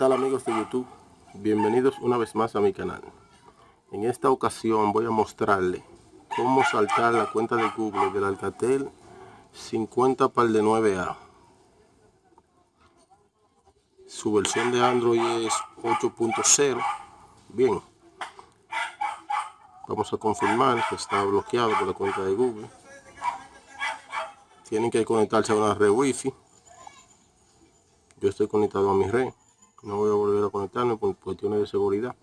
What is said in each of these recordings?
Hola, ¿qué tal amigos de YouTube? Bienvenidos una vez más a mi canal. En esta ocasión voy a mostrarle cómo saltar la cuenta de Google del Alcatel 50 par de 9A. Su versión de Android es 8.0. Bien. Vamos a confirmar que está bloqueado por la cuenta de Google. Tienen que conectarse a una red Wi-Fi. Yo estoy conectado a mi red no voy a volver a conectarme por cuestiones de seguridad.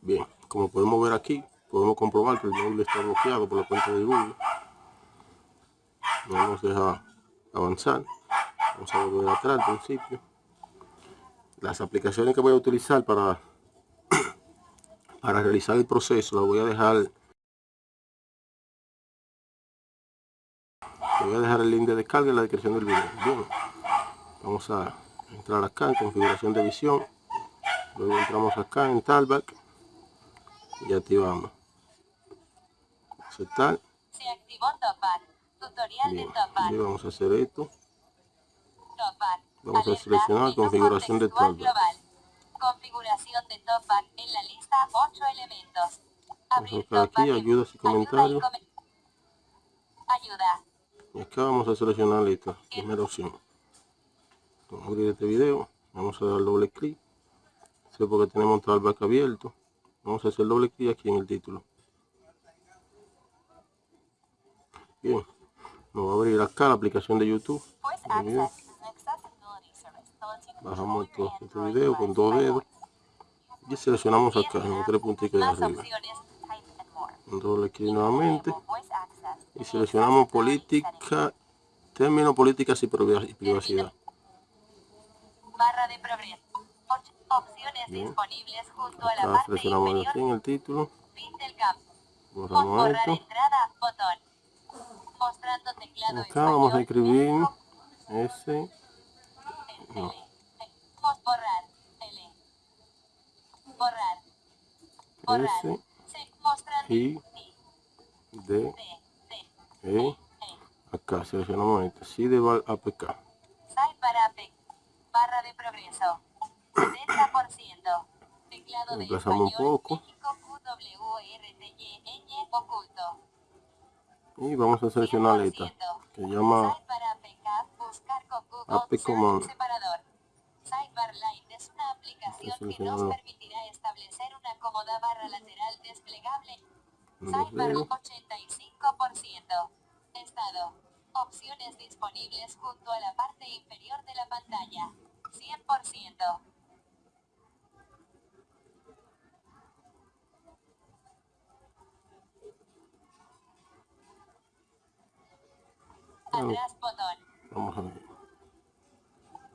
Bien como podemos ver aquí podemos comprobar que el móvil está bloqueado por la cuenta de Google. No nos deja avanzar. Vamos a volver atrás al principio. Las aplicaciones que voy a utilizar para para realizar el proceso las voy a dejar voy a dejar el link de descarga en la descripción del video vamos a entrar acá en configuración de visión luego entramos acá en talkback y activamos aceptar Se activó Topar. Tutorial Bien, de Topar. y vamos a hacer esto Topar. Vamos a Alerta, seleccionar menú configuración de Topar. global. Configuración de Topar en la lista 8 elementos. vamos a aquí ayudas y comentarios come- Ayuda. y acá vamos a seleccionar esta primera opción vamos a abrir este video. Vamos a dar doble clic. Es porque tenemos talkback abierto. Vamos a hacer doble clic aquí en el título. Bien. Nos va a abrir acá la aplicación de YouTube. Bajamos esto, your este video con dos dedos. Y seleccionamos acá en los tres puntitos de arriba. doble clic nuevamente. Y seleccionamos política términos políticas y privacidad Barra de progreso. Opciones Bien. disponibles junto a la acá parte inferior. en el título Fin del campo. borramos Borrar esto entrada, botón. Mostrando teclado acá vamos a español, escribir S no. L. Pos- Borrar, L. Borrar. Borrar. S Mostrando. I D E E. acá seleccionamos este Sidebar APK Sidebar AP. Barra de progreso. 70%. Teclado de español, un poco. QWERTY, ñ, oculto. y vamos a seleccionar esta 100%. que llama Sidebar APK, buscar con Google AP Search Command. separador. Sidebar Line es una aplicación que nos permitirá establecer una cómoda barra lateral desplegable. Sidebar dedos 85%. Estado. Opciones disponibles junto a la parte inferior de la pantalla. 100%. Atrás botón. vamos a ver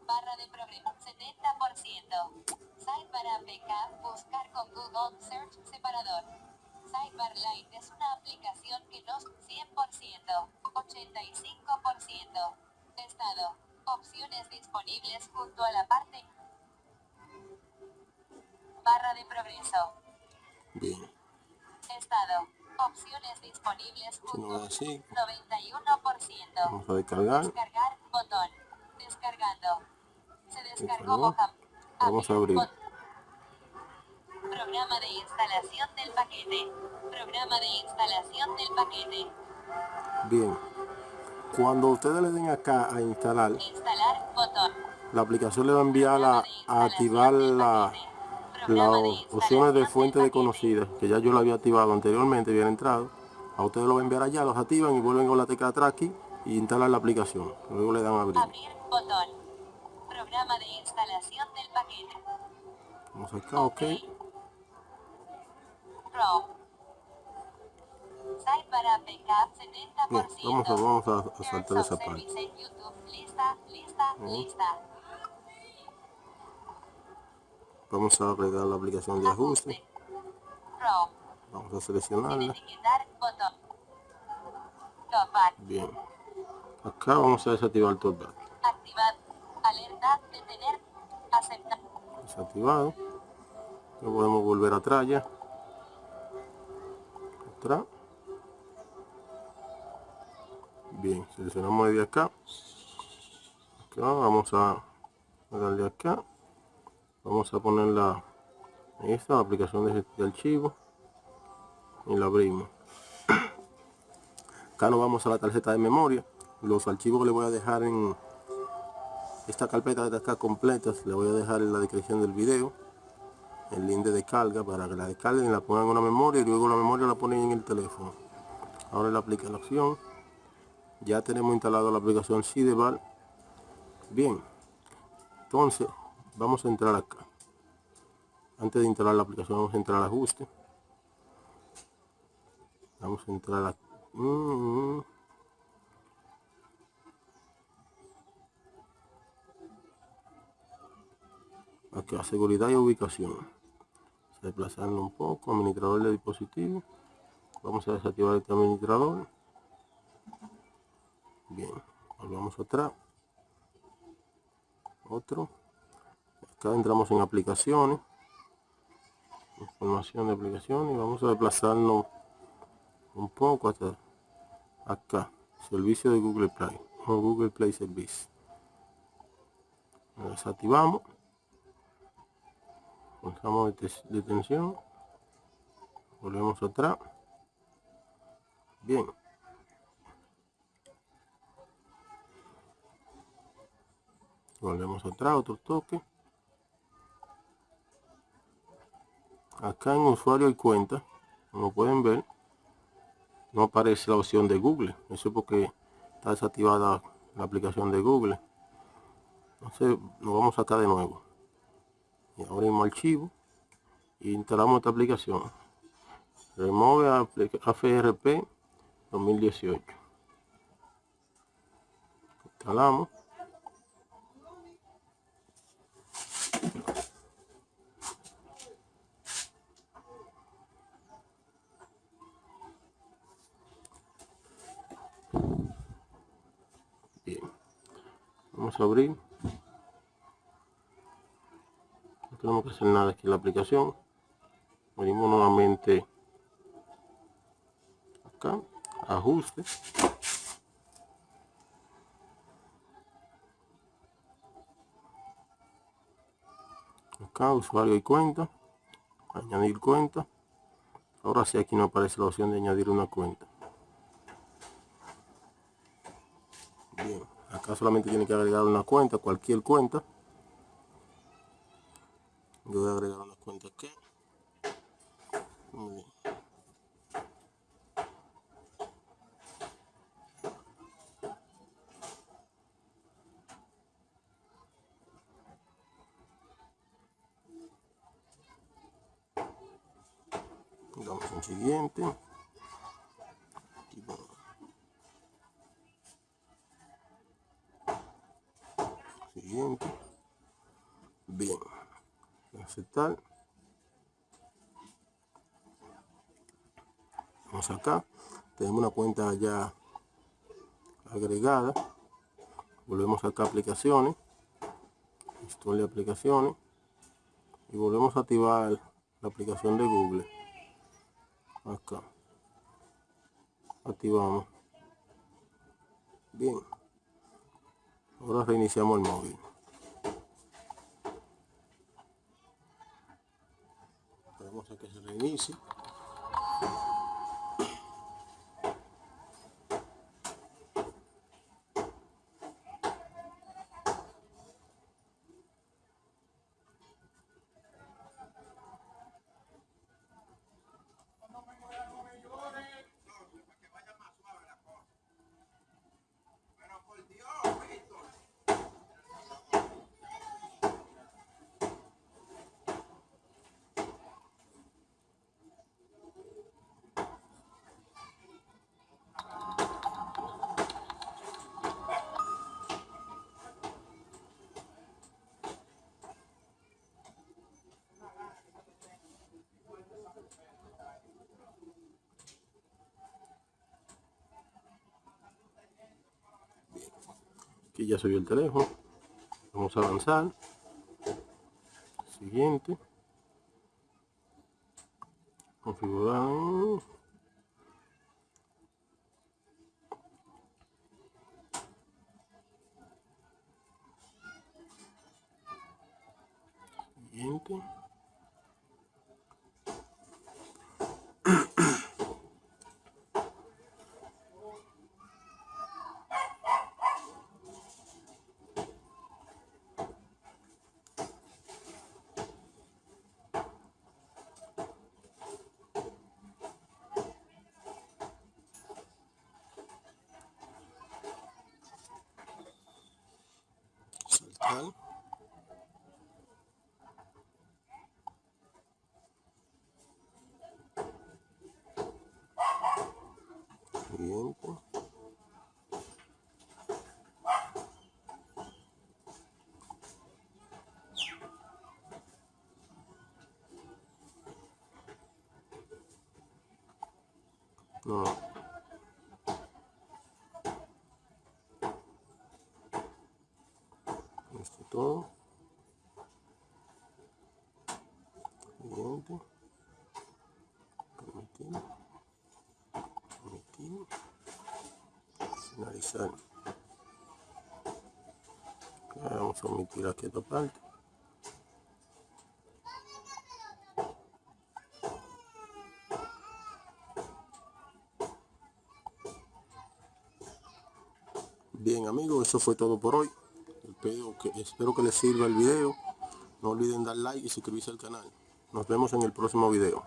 Barra de progreso 70%. Sidebar APK, buscar con Google Search separador. Sidebar Line es una aplicación que nos 100%, 85%. Estado. Opciones disponibles junto a la parte. Barra de progreso. bien Estado. Opciones disponibles junto. así 91%. vamos a descargar Descargar botón. Descargando. Se descargó. Boham. Vamos a abrir. Programa de instalación del paquete. Programa de instalación del paquete. bien cuando ustedes le den acá a instalar Instalar botón. la aplicación le va a enviar a, a activar la, las opciones de fuente de paquete. conocida que ya yo lo había activado anteriormente habían entrado a ustedes lo va a enviar allá los activan y vuelven con la tecla tracking y instalan la aplicación luego le dan a abrir Abrir botón. Programa de instalación del paquete. vamos acá ok Pro. Sidebar APK 70%. bien vamos a, vamos a, saltar esa parte service en YouTube. Lista, lista, lista. vamos a agregar la aplicación de ajuste vamos a seleccionarla bien acá vamos a desactivar el talkback Activar. Alerta. Detener. Aceptar. desactivado no podemos volver atrás ya atrás bien seleccionamos desde acá. Vamos a darle acá. Vamos a ponerla esta aplicación de, de archivo. Y la abrimos. Acá nos vamos a la tarjeta de memoria. Los archivos que le voy a dejar en esta carpeta de acá completas le voy a dejar en la descripción del video. El link de descarga para que la descarguen y la pongan en una memoria y luego la memoria la ponen en el teléfono. Ahora la aplicación ya tenemos instalado la aplicación Sidebar. Bien entonces vamos a entrar acá. Antes de instalar la aplicación vamos a entrar al ajuste. Vamos a entrar a mm, aquí a seguridad y ubicación. Desplazarlo un poco administrador de dispositivo. Vamos a desactivar este administrador bien volvamos atrás otro. Acá entramos en aplicaciones. Información de aplicaciones. Y vamos a desplazarnos un poco hasta acá. Servicio de Google Play. O Google Play Service. Desactivamos. Pulsamos detención. Volvemos atrás. Bien volvemos atrás otro toque. Acá en usuario y cuenta como pueden ver. No aparece la opción de google. Eso es porque está desactivada la aplicación de google. Entonces nos vamos acá de nuevo. Y abrimos archivo. Y instalamos esta aplicación. Remove AFRP 2018 instalamos vamos a abrir. No tenemos que hacer nada aquí en la aplicación. Venimos nuevamente acá ajuste. Acá usuario y cuenta. Añadir cuenta. Ahora sí aquí no aparece la opción de añadir una cuenta solamente tiene que agregar una cuenta cualquier cuenta yo voy a agregar una cuenta aquí Muy bien. Siguiente. Aquí vamos. Siguiente. Bien. Aceptar. Vamos acá. Tenemos una cuenta ya agregada. Volvemos acá a aplicaciones. Instale aplicaciones. Y volvemos a activar la aplicación de Google acá activamos bien ahora reiniciamos el móvil esperamos a que se reinicie aquí ya subió el teléfono. Vamos a avanzar. Siguiente. Configurar Siguiente. Saltar. Siguiente. No. Esto todo. Siguiente. Permitir. Permitir. Finalizar. Vamos a omitir aquí esta parte. Bien amigos, eso fue todo por hoy. Espero que, espero que les sirva el video. No olviden dar like y suscribirse al canal. Nos vemos en el próximo video.